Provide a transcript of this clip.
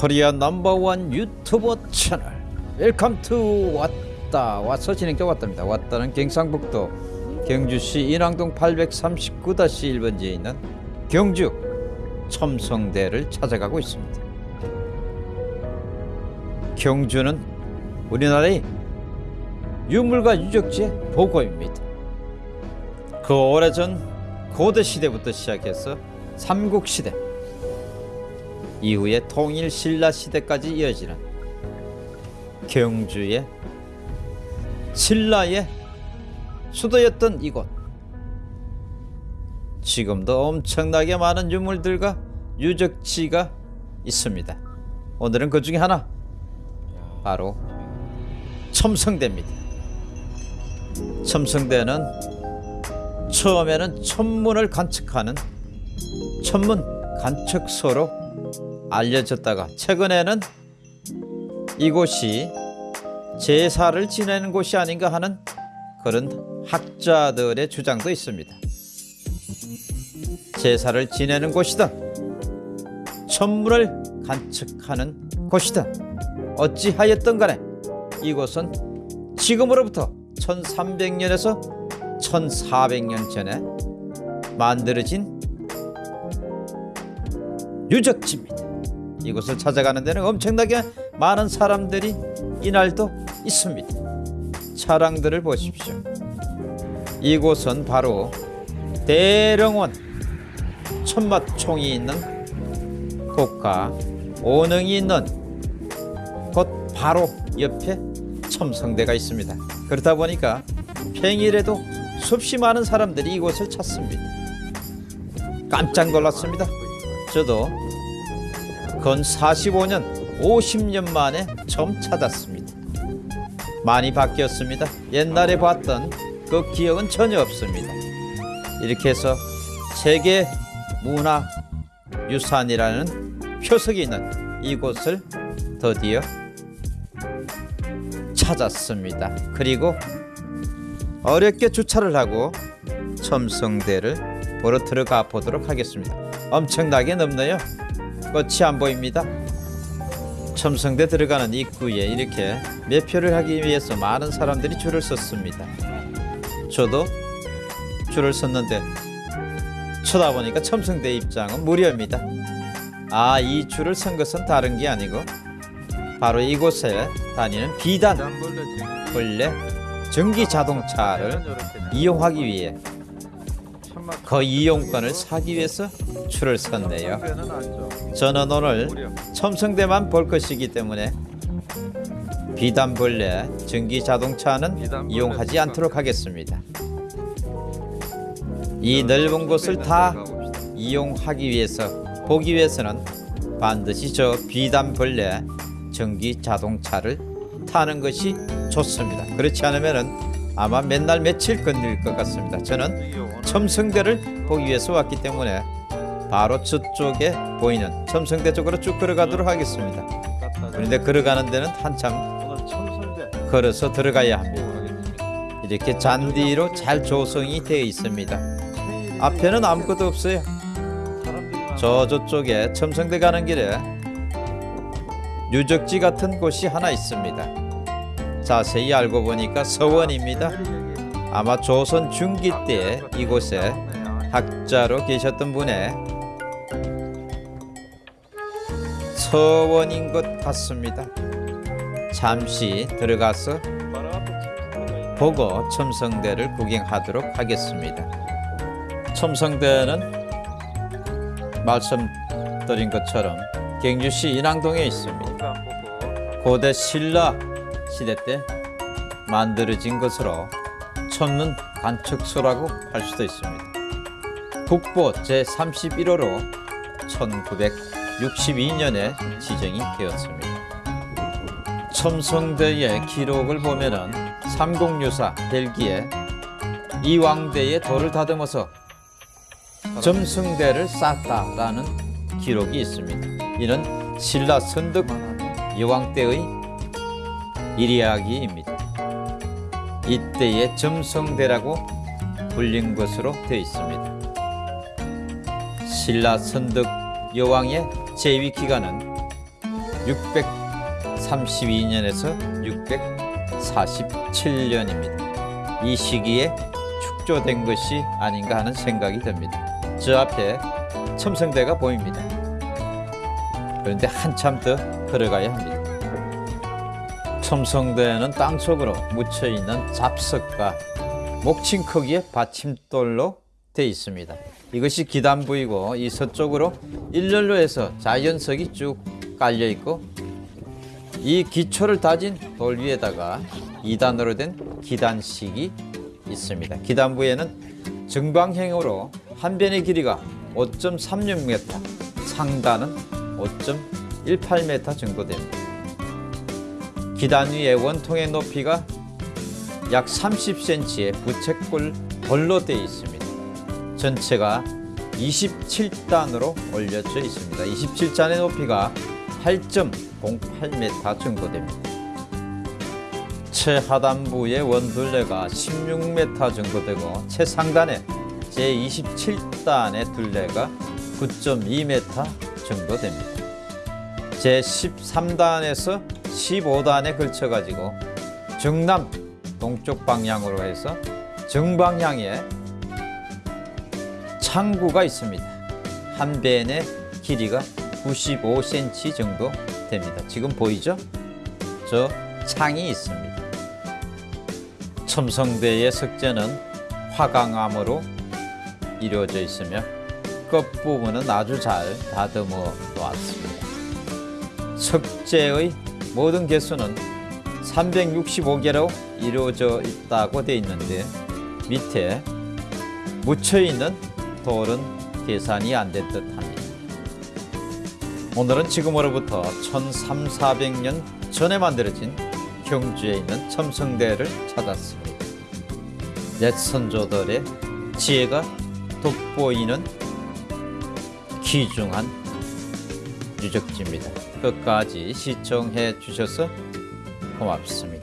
Korea number one 유튜버 채널. Welcome to 왔다. 와서 진행자 왔답니다. 왔다는 경상북도 경주시 인왕동 839-1번지에 있는 경주 첨성대를 찾아가고 있습니다. 경주는 우리나라의 유물과 유적지의 보고입니다. 그 오래전 고대 시대부터 시작해서 삼국시대 이후에 통일 신라 시대까지 이어지는 경주의 신라의 수도였던 이곳. 지금도 엄청나게 많은 유물들과 유적지가 있습니다. 오늘은 그 중에 하나. 바로 첨성대입니다. 첨성대는 처음에는 천문을 관측하는 천문 관측소로 알려졌다가 최근에는 이곳이 제사를 지내는 곳이 아닌가 하는 그런 학자들의 주장도 있습니다. 제사를 지내는 곳이다. 천문을 관측하는 곳이다. 어찌하였던 간에 이곳은 지금으로부터 1300년에서 1400년 전에 만들어진 유적지입니다. 이곳을 찾아가는 데는 엄청나게 많은 사람들이 이날도 있습니다. 차량들을 보십시오. 이곳은 바로 대령원 천마총이 있는 곳과 오능이 있는 곳 바로 옆에 첨성대가 있습니다. 그렇다 보니까 평일에도 수없이 많은 사람들이 이곳을 찾습니다. 깜짝 놀랐습니다. 저도 건 45년, 50년 만에 처음 찾았습니다. 많이 바뀌었습니다. 옛날에 봤던 그 기억은 전혀 없습니다. 이렇게 해서 세계 문화 유산이라는 표석이 있는 이곳을 드디어 찾았습니다. 그리고 어렵게 주차를 하고 첨성대를 보러 들어가 보도록 하겠습니다. 엄청나게 넓네요. 끝이 안 보입니다. 첨성대 들어가는 입구에 이렇게 매표를 하기 위해서 많은 사람들이 줄을 섰습니다. 저도 줄을 섰는데 쳐다보니까 첨성대 입장은 무료입니다. 아, 이 줄을 선 것은 다른 게 아니고 바로 이곳에 다니는 비단 원래 전기 자동차를 이용하기 위해 그 이용권을 사기 위해서 줄을 섰네요. 저는 오늘 첨성대만 볼 것이기 때문에 비단벌레 전기 자동차는 이용하지 않도록 하겠습니다. 이 넓은 곳을 다 이용하기 위해서 보기 위해서는 반드시 저 비단벌레 전기 자동차를 타는 것이 좋습니다. 그렇지 않으면 아마 맨날 며칠 건릴 것 같습니다. 저는 첨성대를 보기 위해서 왔기 때문에 바로 저쪽에 보이는 첨성대 쪽으로 쭉 걸어가도록 하겠습니다. 그런데 걸어가는 데는 한참 걸어서 들어가야 합니다. 이렇게 잔디로 잘 조성이 되어 있습니다. 앞에는 아무것도 없어요. 저 저쪽에 첨성대 가는 길에 유적지 같은 곳이 하나 있습니다. 자세히 알고 보니까 서원입니다. 아마 조선 중기 때 이곳에 학자로 계셨던 분의 서원인 것 같습니다. 잠시 들어가서 보고 첨성대를 구경하도록 하겠습니다. 첨성대는 말씀드린 것처럼 경주시 인왕동에 있습니다. 고대 신라 시대 때 만들어진 것으로 천문 관측소라고 할 수도 있습니다. 국보 제31호로 1962년에 지정이 되었습니다. 첨성대의 기록을 보면은 삼국유사 벨기에 이왕대의 돌을 다듬어서 점승대를 쌓았다라는 기록이 있습니다. 이는 신라 선덕 여왕 때의 이야기입니다. 이때의 점성대라고 불린 것으로 되어 있습니다. 신라 선덕 여왕의 재위 기간은 632년에서 647년입니다. 이 시기에 축조된 것이 아닌가 하는 생각이 듭니다. 저 앞에 첨성대가 보입니다. 그런데 한참 더 걸어가야 합니다. 첨성대는 땅속으로 묻혀 있는 잡석과 목침 크기의 받침돌로 되어 있습니다. 이것이 기단부이고 이 서쪽으로 일렬로 해서 자연석이 쭉 깔려 있고 이 기초를 다진 돌 위에다가 2단으로 된 기단식이 있습니다. 기단부에는 정방형으로 한 변의 길이가 5.36m, 상단은 5.18m 정도 됩니다. 기단 위에 원통의 높이가 약 30cm의 부채꼴 돌로 되어 있습니다. 전체가 27단으로 올려져 있습니다. 27단의 높이가 8.08m 정도 됩니다. 최하단부의 원둘레가 16m 정도 되고 최상단의 제27단의 둘레가 9.2m 정도 됩니다. 제13단에서 15단에 걸쳐 가지고 정남 동쪽 방향으로 해서 정방향에 창구가 있습니다. 한 벤의 길이가 95cm 정도 됩니다. 지금 보이죠? 저 창이 있습니다. 첨성대의 석재는 화강암으로 이루어져 있으며 끝부분은 아주 잘 다듬어 놓았습니다. 석재의 모든 개수는 365개로 이루어져 있다고 되어 있는데 밑에 묻혀 있는 돌은 계산이 안 된 듯 합니다. 오늘은 지금으로부터 1300년 전에 만들어진 경주에 있는 첨성대를 찾았습니다. 옛 선조들의 지혜가 돋보이는 귀중한 유적지입니다. 끝까지 시청해 주셔서 고맙습니다.